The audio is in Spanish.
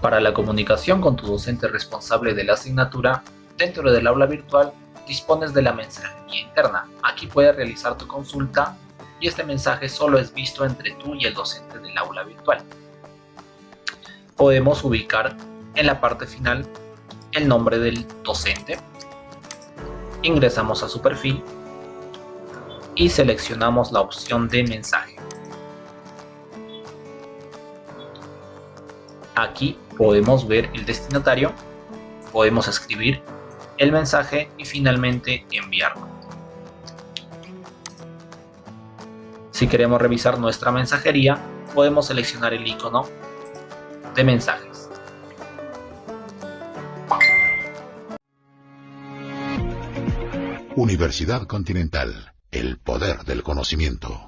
Para la comunicación con tu docente responsable de la asignatura, dentro del aula virtual dispones de la mensajería interna. Aquí puedes realizar tu consulta y este mensaje solo es visto entre tú y el docente del aula virtual. Podemos ubicar en la parte final el nombre del docente. Ingresamos a su perfil y seleccionamos la opción de mensaje. Aquí podemos ver el destinatario, podemos escribir el mensaje y finalmente enviarlo. Si queremos revisar nuestra mensajería, podemos seleccionar el icono de mensajes. Universidad Continental, el poder del conocimiento.